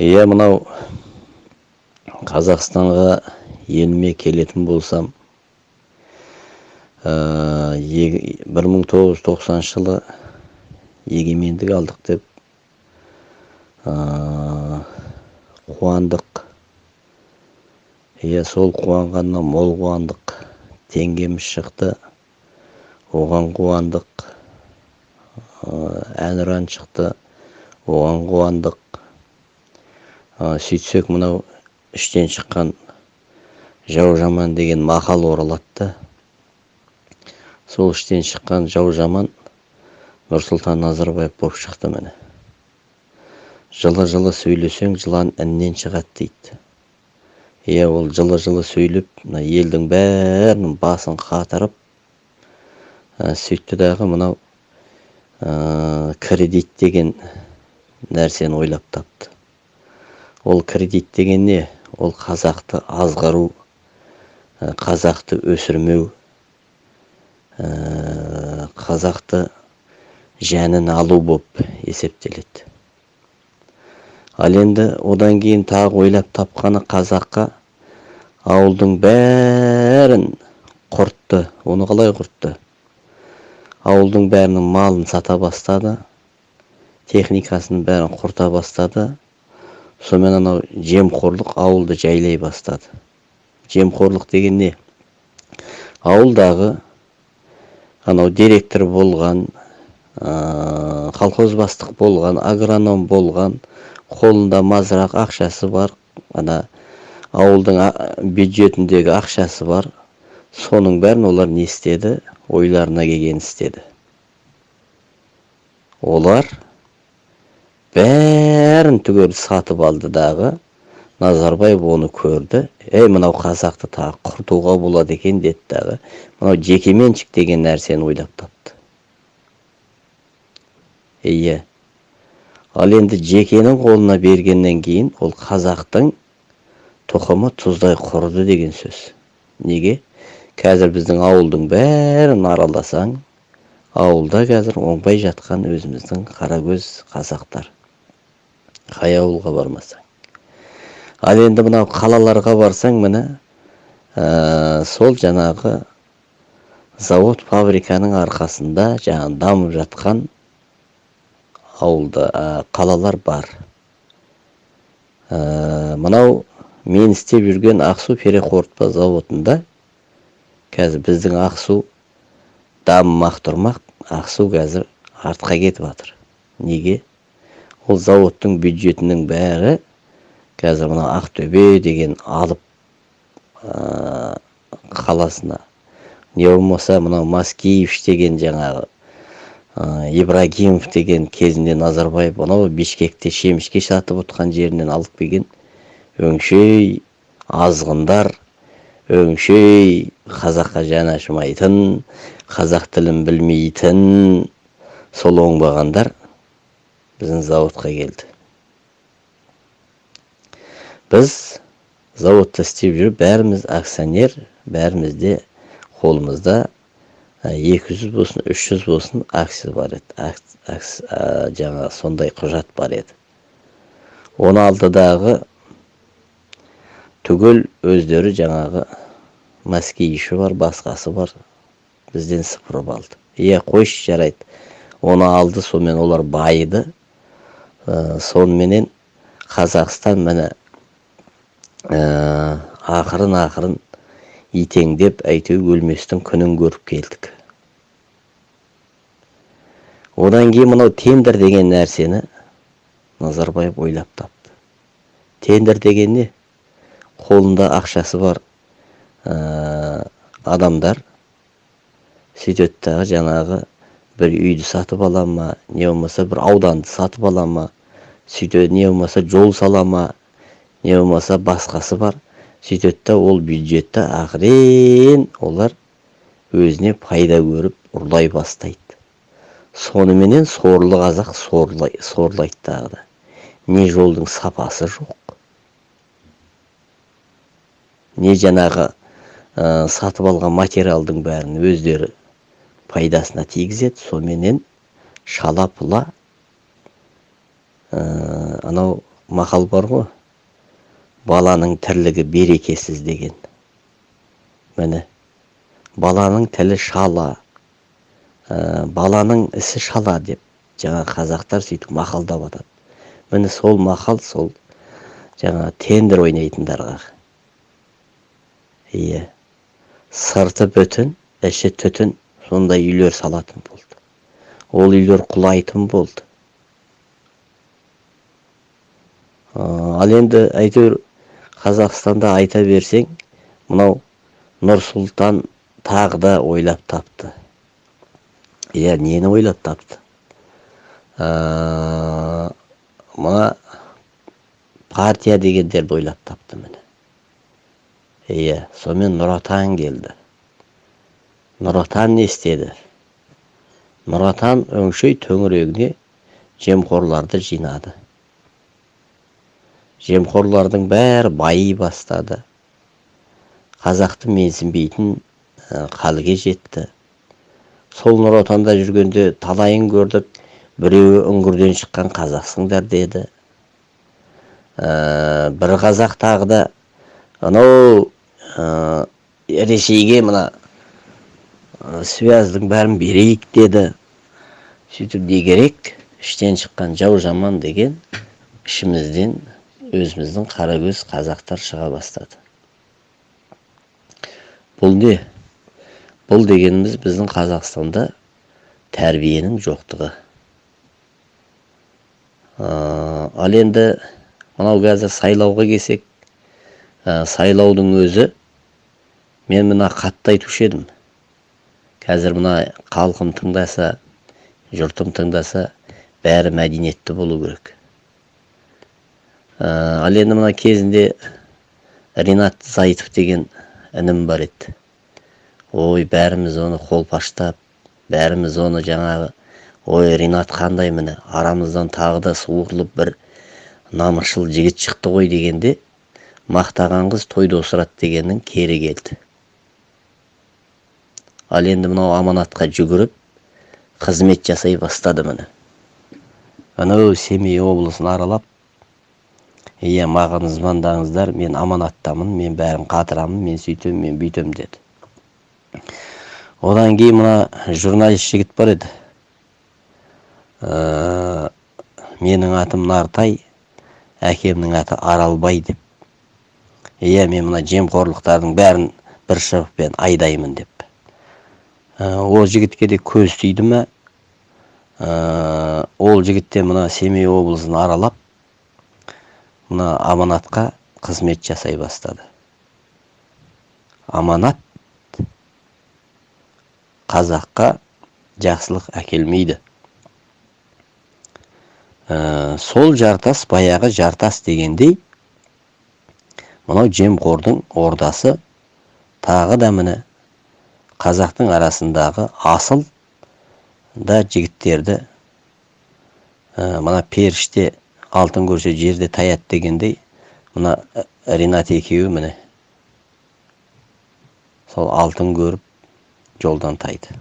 иә мынау қазақстанға еліме келетін болсам бір мың тоғыз жүз тоқсаныншы жылы егемендік алдық деп қуандық. Иә сол қуанғаннан мол қуандық. Теңгеміз шықты оған қуандық. Әнұран шықты оған қуандық. Сөйтсек мынау іштен шыққан жау жаман деген мақал оралады сол іштен шыққан жау жаман нұрсұлтан назарбаев болып шықты міне. Жылы жылы сөйлесең жылан іннен шығады дейді. Иә ол жылы жылы сөйлеп мына елдің бәрінің басын қатырып сөйтті дағы мынау кредит деген нәрсені ойлап тапты. Ол кредит деген не ол қазақты азғыру қазақты өсірмеу қазақты жәнін алу болып есептеледі. Ал енді одан кейін тағы ойлап тапқаны қазаққа ауылдың бәрін құртты оны қалай құртты? Ауылдың бәрінің малын сата бастады техникасын бәрін құрта бастады сонымен анау жемқорлық ауылды жайлай бастады. Жемқорлық деген не? Ауылдағы анау директор болған колхоз бастық болған агроном болған қолында мазырақ ақшасы бар ана ауылдың бюджетіндегі ақшасы бар. Соның бәрін олар не істеді? Ойларына келгенін істеді. Олар бәрін түгел сатып алды дағы. Назарбаев оны көрді. Ей мынау қазақты тағы құртуға болады екен деді дағы. Мынау жекеменшік деген нәрсені ойлап тапты иә ал енді жекенің қолына бергеннен кейін ол қазақтың тұқымы тұздай құрыды деген сөз. Неге? Қазір біздің ауылдың бәрін араласаң ауылда қазір оңбай жатқан өзіміздің қаракөз қазақтар қай ауылға бармасаң. Ал енді мынау қалаларға барсаң міне сол жаңағы завод фабриканың арқасында жаңағы дамып жатқан ауылда қалалар бар. Мынау мен істеп жүрген ақсу переқорытпа заводында қазір біздің ақсу дамымақ тұрмақ ақсу қазір артқа кетіп жатыр неге? Ол заводтың бюджетінің бәрі қазір мына ақтөбе деген алып қаласына. Не болмаса мынау маскиевич деген жаңағы ибрагимов деген кезінде назарбаев анау бишкекте шемішке сатып отқан жерінен алып келген. Өңшей азғындар өңшей қазаққа жан ашымайтын қазақ тілін білмейтін сол оңбағандар. Біздің заводқа келді. Біз заводта істеп жүріп бәріміз акционер бәрімізде қолымызда екі жүз болсын үш жүз болсын акция бар еді. Жаңағы сондай құжат бар еді. Оны алдыдағы түгел өздері жаңағы мәскейші бар басқасы бар бізден сыпырып алды. Иә қойшы жарайды. Оны алды сонымен олар байыды. Соныменен қазақстан міне ақырын ақырын итеңдеп әйтеуір өлместің күнін көріп келдік. Одан кейін мынау тендер деген нәрсені назарбаев ойлап тапты. Тендер деген не? Қолында ақшасы бар адамдар сөйтеді дағы жаңағы бір үйді сатып ала ма не болмаса бір ауданды сатып ала ма сөйтеді не болмаса жол сала ма не болмаса басқасы бар сөйтеді да ол бюджетті ақырен олар өзіне пайда көріп ұрлай бастайды соныменен сорлы қазақ сорлай, сорлайды дағы да не жолдың сапасы жоқ не жаңағы ә, сатып алған материалдың бәрін өздері пайдасына тигізеді. Соменен шала пұла анау мақал бар ғой. Баланың тірлігі берекесіз деген. Міне баланың тілі шала ә, баланың ісі шала деп жаңа қазақтар сөйтіп мақалдап атады. Міне сол мақал сол жаңа тендер ойнайтындарға иә. Сырты бүтін іші түтін сондай үйлер салатын болды. Ол үйлер құлайтын болды. Ал енді әйтеуір қазақстанда айта берсең мынау нұрсұлтан тағы да ойлап тапты. Иә нені ойлап тапты? Мына партия дегендерді ойлап тапты міне. Иә сонымен нұр отан келді. Нұр отан не істеді? Нұр отан өңшей төңірегіне жемқорларды жинады. Жемқорлардың бәрі байи бастады. Қазақты менсінбейтін халге жетті. Сол нұр отанда жүргенде талайын көрдік біреуі үңгірден шыққан қазақсыңдар деді. Ә, бір қазақ тағы да анау ә, ресейге мына связьдің бәрін берейік деді. Сөйтіп не керек іштен шыққан жау жаман деген ішімізден өзіміздің қарагөз қазақтар шыға бастады. Бұл не? Бұл дегеніміз біздің қазақстанда тәрбиенің жоқтығы. Ал енді мынау қазір сайлауға келсек сайлаудың өзі мен мына қатты айтушы едім. Қазір мына халқым тыңдаса жұртым тыңдаса бәрі мәдениетті болу керек. Ал енді мына кезінде ринат зайтов деген інім бар еді. Ой бәріміз оны қолпаштап бәріміз оны жаңағы ой ринат қандай міне? Арамыздан тағы да суырылып бір намысшыл жігіт шықты ғой дегенде мақтаған қыз тойда осырады дегеннің кері келді. Ал енді мынау аманатқа жүгіріп қызмет жасай бастады міне. Анау семей облысын аралап иә маған звондаңыздар мен аманаттамын мен бәрін қатырамын мен сөйтемін мен бүйтемін деді. Одан кейін мына журналист жігіт бар еді. Ә, менің атым нартай әкемнің аты аралбай деп. Иә мен мына жемқорлықтардың бәрін бір шыбықпен айдаймын деп. Ол жігітке де көз тиді ә, ол жігіт мына семей облысын аралап мына аманатқа қызмет жасай бастады аманат қазаққа жақсылық әкелмейді ә, сол жартас баяғы жартас дегендей мынау жемқордың ордасы тағы да міне қазақтың арасындағы асыл да жігіттерді ә, мына періште алтын көрсе жерде таяды дегендей мына ринат екеуі міне сол алтын көріп жолдан тайды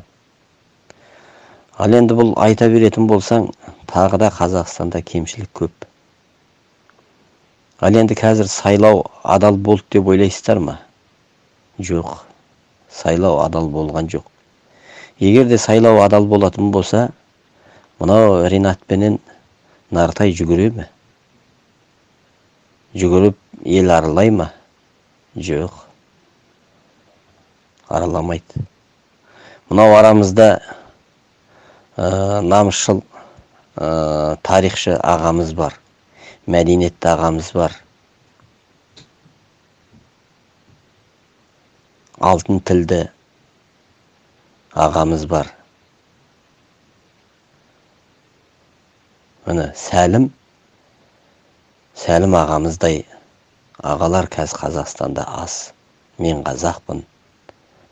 ал енді бұл айта беретін болсаң тағы да қазақстанда кемшілік көп. Ал енді қазір сайлау адал болды деп ойлайсыздар ма? Жоқ. Сайлау адал болған жоқ. Егер де сайлау адал болатын болса мынау ринат пенен нартай жүгіре ме? Жүгіріп ел аралай ма? Жоқ. Араламайды. Мынау арамызда ә, намысшыл ә, тарихшы ағамыз бар мәдениетті ағамыз бар. Алтын тілді ағамыз бар. Міне сәлім сәлім ағамыздай ағалар қазір қазақстанда аз мен қазақпын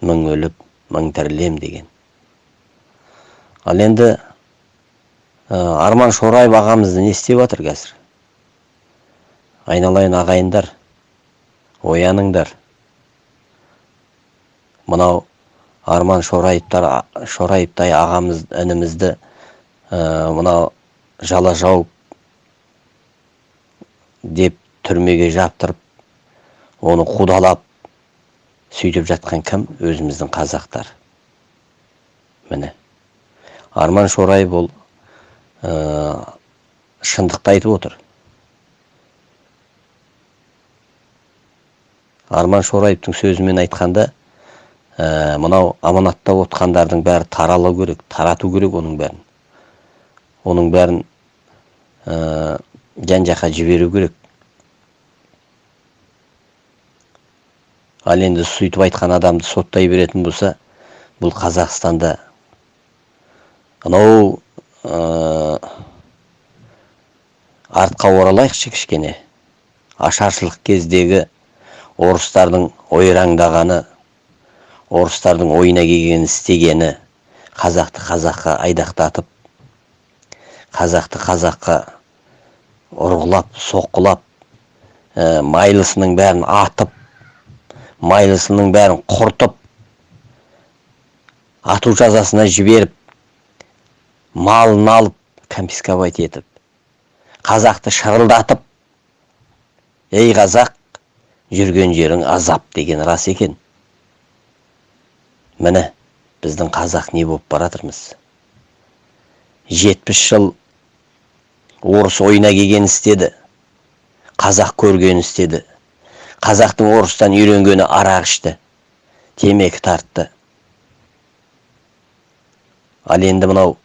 мың өліп мың тірілем деген. Ал енді арман шораев ағамызды не істеп жатыр қазір? Айналайын ағайындар ояныңдар. Мынау арман шораевтар шораевтай ағамыз інімізді ә, мынау жала жауып деп түрмеге жаптырып оны қудалап сөйтіп жатқан кім? Өзіміздің қазақтар. Міне. Арман шораев ол ә, шындықты айтып отыр. Арман шораевтың сөзімен айтқанда ә, мынау аманаттап отқандардың бәрі таралу керек тарату керек оның бәрін. Оның бәрін ә, жан жаққа жіберу керек. Ал енді сөйтіп айтқан адамды соттай беретін болса бұл қазақстанда. Анау ә, артқа оралайықшы кішкене. Ашаршылық кездегі орыстардың ойраңдағаны орыстардың ойына келгенін істегені қазақты қазаққа айдақтатып қазақты қазаққа ұрғылап соққылап ә, майлысының бәрін атып майлысының бәрін құртып ату жазасына жіберіп малын алып конфисковать етіп қазақты шырылдатып ей қазақ жүрген жерің азап деген рас екен. Міне біздің қазақ не болып баратырмыз? Жетпіс жыл орыс ойына келген істеді. Қазақ көрген істеді. Қазақтың орыстан үйренгені арақ ішті. Темекі тартты. Ал енді мынау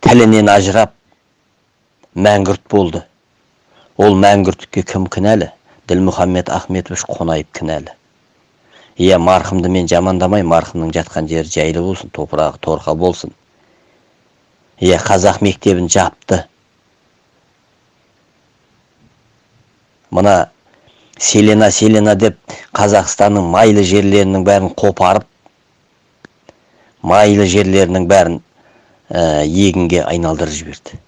тілінен ажырап мәңгүрт болды. Ол мәңгүрттікке кім кінәлі? Ділмұхаммед ахметович қонаев кінәлі. Иә марқұмды мен жамандамай марқұмның жатқан жері жайлы болсын топырағы торқа болсын. Иә қазақ мектебін жапты. Мына селена селена деп қазақстанның майлы жерлерінің бәрін қопарып майлы жерлерінің бәрін ә, егінге айналдырып жіберді.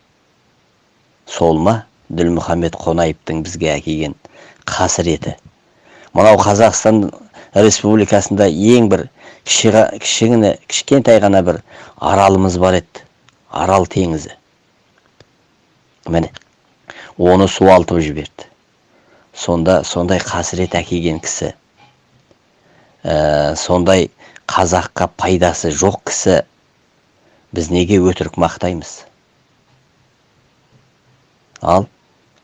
Сол ма? Ділмұхаммед қонаевтың бізге әкелген қасіреті. Мынау қазақстан республикасында ең бір кішігіне кішкентай ғана бір аралымыз бар еді. Арал теңізі. Міне оны суалтып жіберді. Сонда сондай қасірет әкелген кісі ә, сондай қазаққа пайдасы жоқ кісі біз неге өтірік мақтаймыз? Ал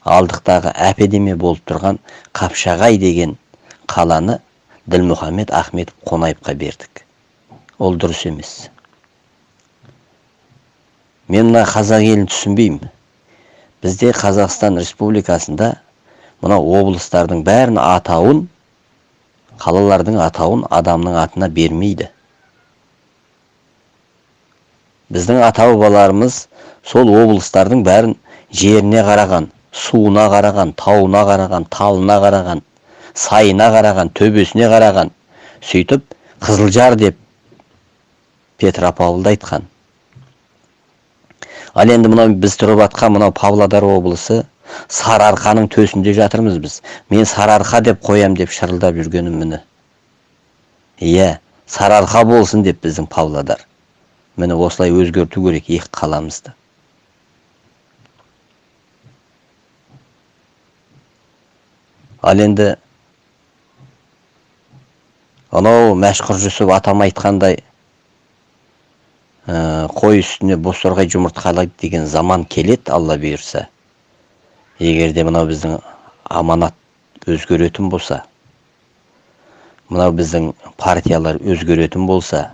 алдықтағы әпедеме болып тұрған қапшағай деген қаланы ділмұхаммед ахметов қонаевқа бердік. Ол дұрыс емес. Мен мына қазақ елін түсінбеймін. Бізде қазақстан республикасында мына облыстардың бәрін атауын қалалардың атауын адамның атына бермейді. Біздің ата бабаларымыз сол облыстардың бәрін жеріне қараған суына қараған тауына қараған талына қараған сайына қараған төбесіне қараған сөйтіп қызылжар деп петропавлды айтқан. Ал енді мынау біз тұрып жатқан мынау павлодар облысы сарыарқаның төсінде жатырмыз біз. Мен сарыарқа деп қоям деп шырылдап жүргенім міне. Иә сарыарқа болсын деп біздің павлодар. Міне осылай өзгерту керек екі қаламызды. Ал енді анау мәшһүр жүсіп атам айтқандай ә, қой үстіне бозторғай жұмыртқалайды деген заман келеді алла бұйырса. Егер де мынау біздің аманат өзгеретін болса мынау біздің партиялар өзгеретін болса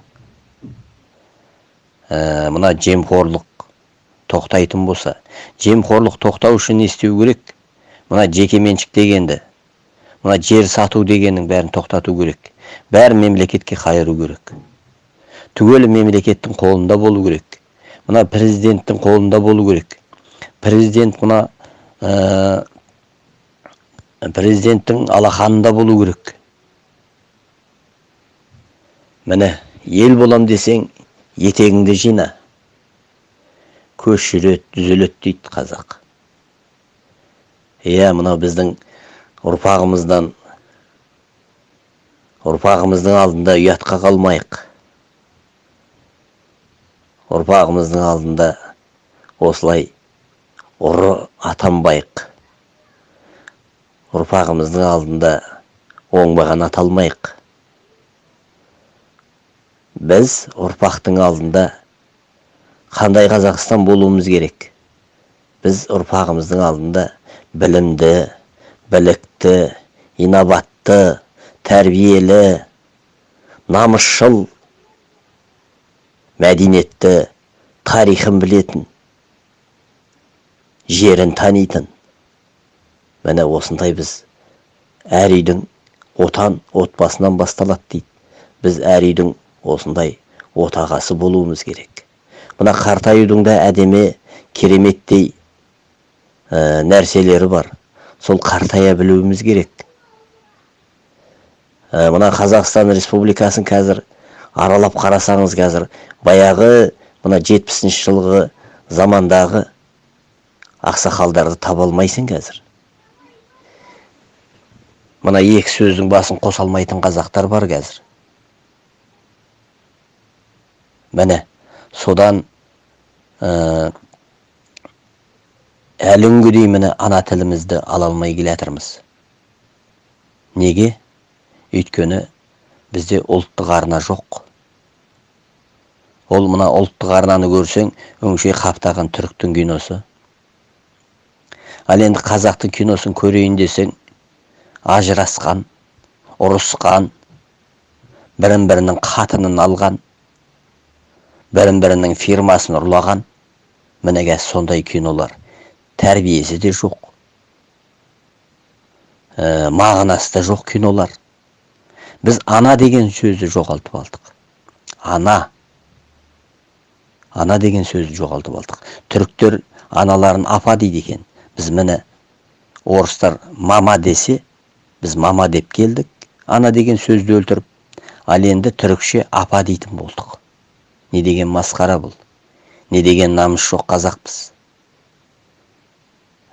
ә, мына жемқорлық тоқтайтын болса жемқорлық тоқтау үшін не істеу керек? Мына жекеменшік дегенді мына жер сату дегеннің бәрін тоқтату керек. Бәрін мемлекетке қайыру керек. Түгелі мемлекеттің қолында болу керек. Мына президенттің қолында болу керек. Президент мына ә, президенттің алақанында болу керек. Міне ел болам десең етегіңді жина. Көш жүреді түзеледі дейді қазақ. Иә мынау біздің ұрпағымыздан ұрпағымыздың алдында ұятқа қалмайық ұрпағымыздың алдында осылай ұры атанбайық ұрпағымыздың алдында оңбаған аталмайық біз ұрпақтың алдында қандай қазақстан болуымыз керек біз ұрпағымыздың алдында білімді білікті инабатты тәрбиелі намысшыл мәдениетті тарихын білетін жерін танитын. Міне осындай біз әр үйдің отан отбасынан басталады дейді. Біз әр үйдің осындай отағасы болуымыз керек. Мына қартаюдың да әдемі кереметтей ә, нәрселері бар. Сол қартая білуіміз керек. Ә, мына қазақстан республикасын қазір аралап қарасаңыз қазір баяғы мына жетпісінші жылғы замандағы ақсақалдарды таба алмайсың қазір. Мына екі сөздің басын қоса алмайтын қазақтар бар қазір. Міне содан ә, әлі міне ана тілімізді ала алмай келе жатырмыз. Неге? Өйткені бізде ұлттық арна жоқ. Ол мына ұлттық арнаны көрсең өңшей қаптаған түріктің киносы. Ал енді қазақтың киносын көрейін десең ажырасқан ұрысқан бірін бірінің қатынын алған бірін бірінің фирмасын ұрлаған міне қазір сондай кинолар. Тәрбиесі де жоқ. Ә, мағынасы да жоқ кинолар. Біз ана деген сөзді жоғалтып алдық. Ана ана деген сөзді жоғалтып алдық. Түріктер аналарын апа дейді екен. Біз міне орыстар мама десе біз мама деп келдік. Ана деген сөзді өлтіріп ал енді түрікше апа дейтін болдық. Не деген масқара бұл. Не деген намыс жоқ қазақпыз.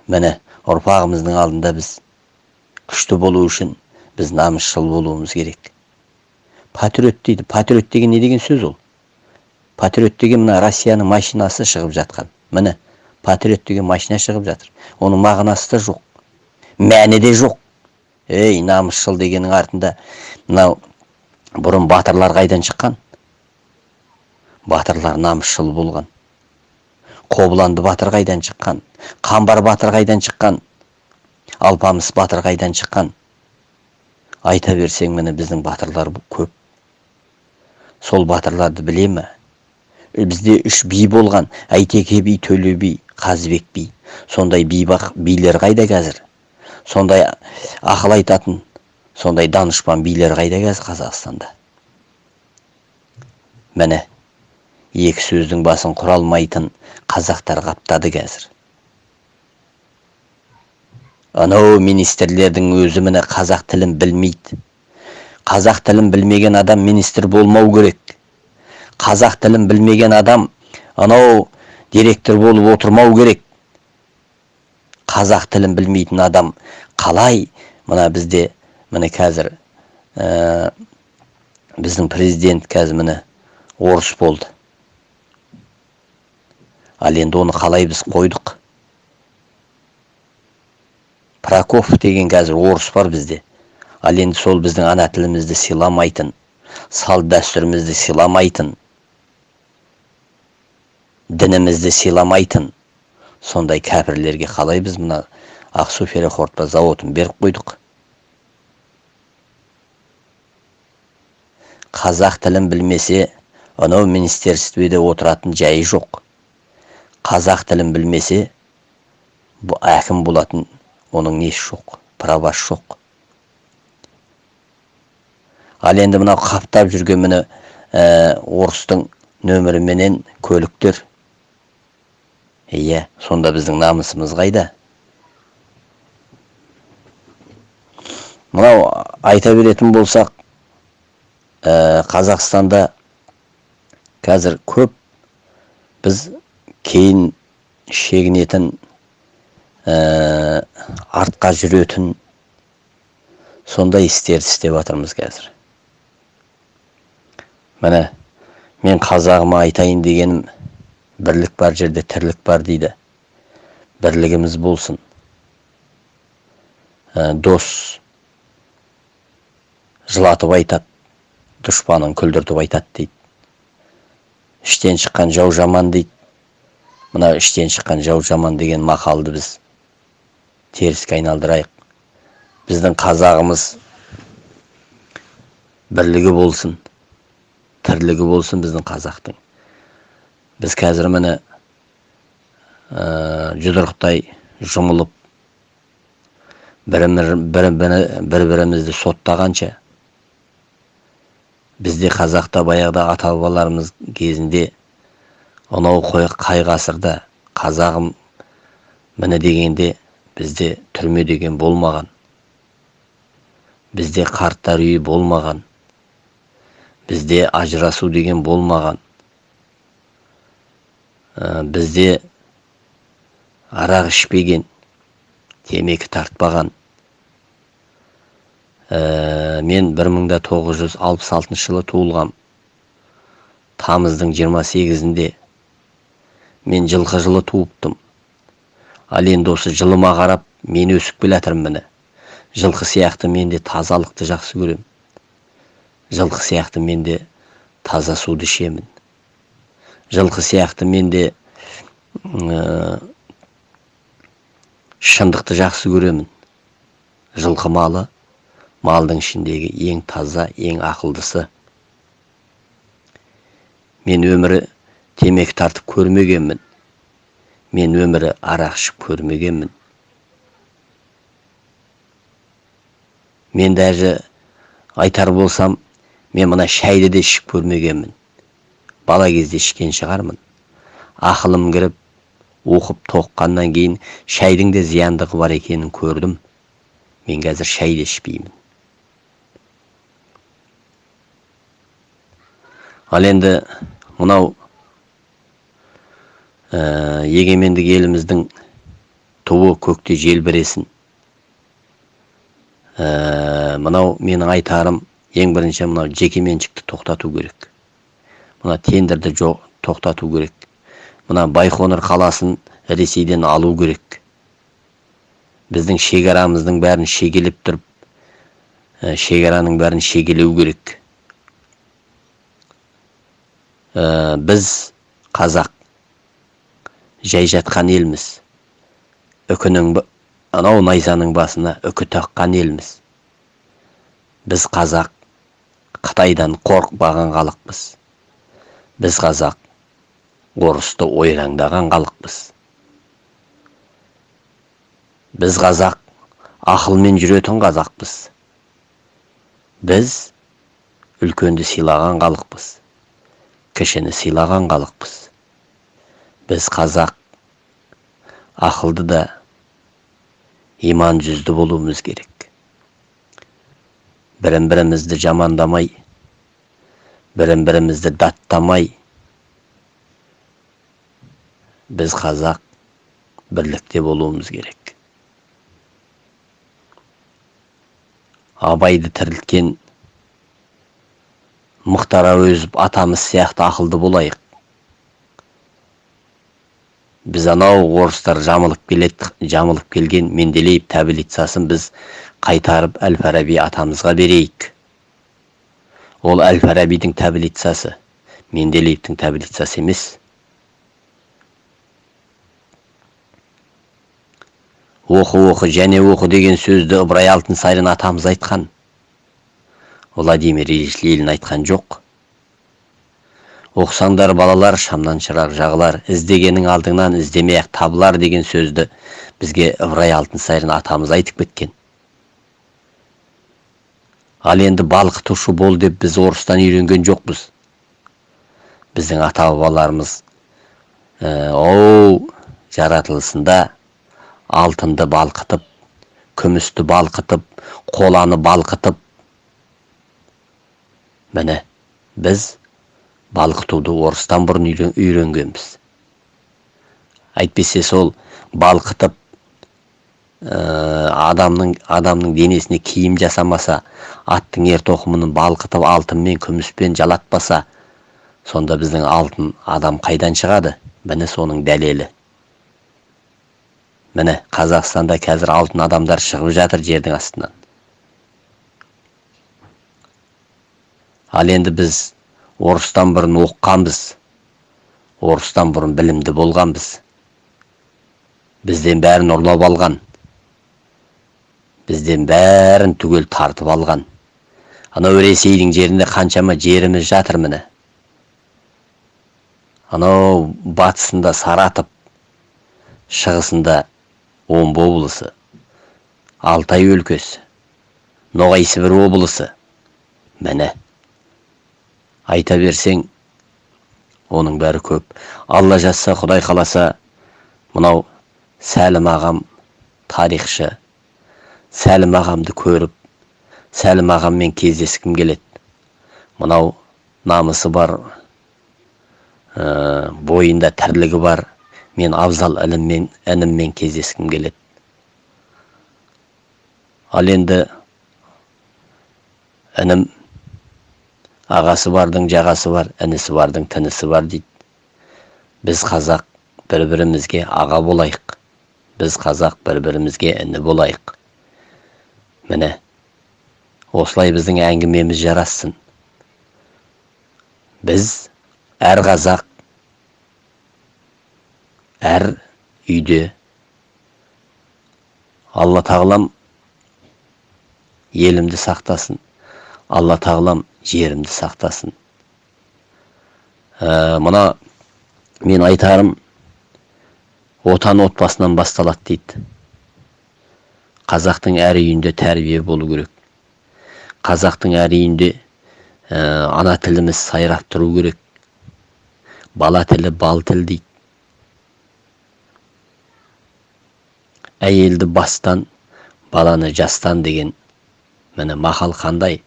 Міне ұрпағымыздың алдында біз күшті болу үшін біз намысшыл болуымыз керек. Патриот дейді. Патриот деген не деген сөз ол? Патриот деген мына россияның машинасы шығып жатқан. Міне патриот деген машина шығып жатыр. Оның мағынасы да жоқ. Мәні де жоқ. Ей намысшыл дегеннің артында мынау бұрын батырлар қайдан шыққан? Батырлар намысшыл болған. Қобыланды батыр қайдан шыққан? Қамбар батыр қайдан шыққан? Алпамыс батыр қайдан шыққан? Айта берсең міне біздің батырлар көп. Сол батырларды біле ме? Бізде үш би болған. Әйтеке би төле би қазыбек би. Сондай би билер қайда қазір? Сондай ақыл айтатын сондай данышпан билер қайда қазір қазақстанда? Міне екі сөздің басын құра алмайтын қазақтар қаптады қазір. Анау министрлердің өзі міне қазақ тілін білмейді. Қазақ тілін білмеген адам министр болмау керек. Қазақ тілін білмеген адам анау директор болып отырмау керек. Қазақ тілін білмейтін адам қалай? Мына бізде міне қазір ә, біздің президент қазір міне орыс болды. Ал енді оны қалай біз қойдық? Прокоф деген қазір орыс бар бізде. Ал енді сол біздің ана тілімізді сыйламайтын салт дәстүрімізді сыйламайтын дінімізді сыйламайтын сондай кәпірлерге қалай біз мына ақсу ферроқорытпа зауытын беріп қойдық? Қазақ тілін білмесе анау министерствода отыратын жайы жоқ. Қазақ тілін білмесе әкім болатын оның несі жоқ правасы жоқ ал енді мынау қаптап жүрген міне ә, орыстың нөміріменен көліктер. Иә сонда біздің намысымыз қайда? Мынау айта беретін болсақ ә, қазақстанда қазір көп біз кейін шегінетін ә, артқа жүретін сондай істерді істеп жатырмыз қазір. Міне мен қазағыма айтайын дегенім бірлік бар жерде тірлік бар дейді. Бірлігіміз болсын. Дос жылатып айтады дұшпанын күлдіртіп айтады дейді. Іштен шыққан жау жаман дейді. Мына іштен шыққан жау жаман деген мақалды біз теріске айналдырайық. Біздің қазағымыз бірлігі болсын тірлігі болсын біздің қазақтың. Біз қазір міне ә, жұдырықтай жұмылып бір, бір, бір бірімізді соттағанша бізде қазақта баяғыда ата бабаларымыз кезінде анау қай ғасырда қазағым міне дегенде бізде түрме деген болмаған. Бізде қарттар үйі болмаған. Бізде ажырасу деген болмаған. Ә, бізде арақ ішпеген темекі тартпаған. Ә, мен 1966 жылы туылғам. Тамыздың 28-інде мен жылқы жылы туыптым. Ал енді осы жылыма қарап мен өсіп келе жатырмын міне. Жылқы сияқты мен де тазалықты жақсы көрем жылқы сияқты мен де таза суды ішемін. Жылқы сияқты мен де шындықты жақсы көремін. Жылқы малы малдың ішіндегі ең таза ең ақылдысы. Мен өмірі темекі тартып көрмегенмін мен өмірі арақ ішіп көрмегенмін мен даже айтар болсам мен мына шайды да ішіп көрмегенмін бала кезде ішкен шығармын ақылым кіріп оқып тоққаннан кейін шайдың да зияндығы бар екенін көрдім мен қазір шай да ішпеймін ал енді мынау ә, егемендік еліміздің туы көкте желбіресін ә, мынау менің айтарым ең бірінші мынау жекеменшікті тоқтату керек. Мына тендерді жоқ тоқтату керек. Мына байқоңыр қаласын ресейден алу керек. Біздің шекарамыздың бәрін шегелеп тұрып ә, шекараның бәрін шегелеу керек. Ә, біз қазақ. Жай жатқан елміз. Үкінің анау найзаның басына үкі таққан елміз. Біз қазақ қытайдан қорықпаған халықпыз. Біз қазақ орысты ойраңдаған халықпыз. Біз қазақ ақылмен жүретін қазақпыз. Біз үлкенді сыйлаған халықпыз. Кішіні сыйлаған халықпыз. Біз қазақ. Ақылды да иман жүзді болуымыз керек. Бірін бірімізді жамандамай бірін бірімізді даттамай біз қазақ бірлікте болуымыз керек. Абайды тірілткен мұхтар әуезов атамыз сияқты ақылды болайық. Біз анау орыстар жамылып келеді жамылып келген менделеев таблицасын біз қайтарып әл фараби атамызға берейік. Ол әл фарабидің таблицасы менделеевтің таблицасы емес. Оқы оқы және оқы деген сөзді ыбырай алтынсарин атамыз айтқан. Владимир ильич айтқан жоқ. Оқысаңдар балалар шамнан шырақ жағылар іздегенің алдыңнан іздемей ақ табылар деген сөзді бізге ыбырай алтынсарин атамыз айтып кеткен ал енді балқытушы бол деп біз орыстан үйренген жоқпыз біздің ата бабаларымыз оу жаратылысында алтынды балқытып күмісті балқытып қоланы балқытып міне біз балқытуды орыстан бұрын үйренгенбіз. Әйтпесе сол балқытып ә, адамның адамның денесіне киім жасамаса аттың ер тоқымын балқытып алтынмен күміспен жалатпаса сонда біздің алтын адам қайдан шығады? Міне соның дәлелі. Міне қазақстанда қазір алтын адамдар шығып жатыр жердің астынан. Ал енді біз орыстан бұрын оқығанбыз. Орыстан бұрын білімді болғанбыз. Бізден бәрін ұрлап алған. Бізден бәрін түгел тартып алған. Анау ресейдің жерінде қаншама жеріміз жатыр міне. Анау батысында саратов шығысында омбы облысы алтай өлкесі ноғай сібір облысы. Міне. Айта берсең оның бәрі көп. Алла жазса құдай қаласа мынау сәлім ағам тарихшы. Сәлім ағамды көріп сәлім ағаммен кездескім келеді. Мынау намысы бар ә, бойында тірлігі бар. Мен абзал ініммен ініммен кездескім келеді. Ал енді інім ағасы бардың жағасы бар інісі бардың тінісі бар дейді. Біз қазақ бір бірімізге аға болайық. Біз қазақ бір бірімізге іні болайық. Міне осылай біздің әңгімеміз жарассын. Біз әр қазақ әр үйде алла тағалам елімді сақтасын. Алла тағалам жерімді сақтасын. Ә, мына мен айтарым отан отбасынан басталады дейді. Қазақтың әр үйінде тәрбие болу керек. Қазақтың әр үйінде ә, ана тіліміз сайрап тұру керек. Бала тілі бал тіл дейді. Әйелді бастан баланы жастан деген міне мақал қандай?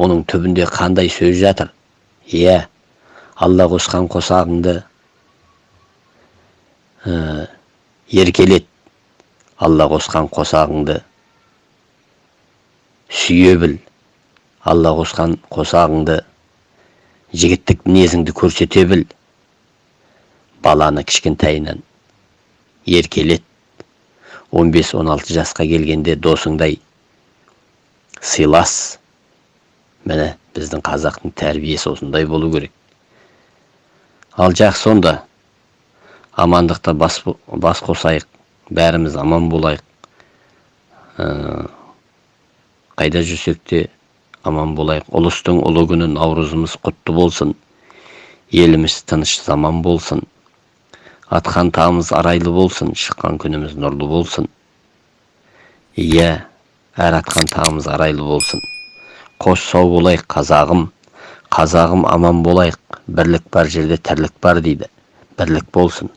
Оның түбінде қандай сөз жатыр? Иә алла қосқан қосағыңды ә, еркелет. Алла қосқан қосағыңды сүйе біл. Алла қосқан қосағыңды жігіттік мінезіңді көрсете біл. Баланы кішкентайынан еркелет. 15-16 жасқа келгенде досыңдай сыйлас. Міне біздің қазақтың тәрбиесі осындай болу керек. Ал жақсы онда амандықта бас, бас қосайық бәріміз аман болайық. Ә, қайда жүрсек те аман болайық. Ұлыстың ұлы күні наурызымыз құтты болсын. Еліміз тыныш заман болсын. Атқан тағымыз арайлы болсын шыққан күніміз нұрлы болсын. Иә әр атқан тағымыз арайлы болсын. Қош сау болайық қазағым. Қазағым аман болайық. Бірлік бар жерде тірлік бар дейді. Бірлік болсын.